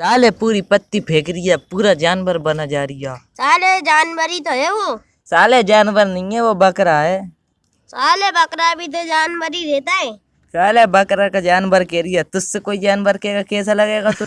साले पूरी पत्ती फेंक रही है पूरा जानवर बना जा रही है। साले जानवर ही तो है वो। साले जानवर नहीं है वो बकरा है। साले बकरा भी तो जानवर ही रहता है। साले बकरा का जानवर कह रही है तुझसे कोई जानवर कहेगा कैसा लगेगा तू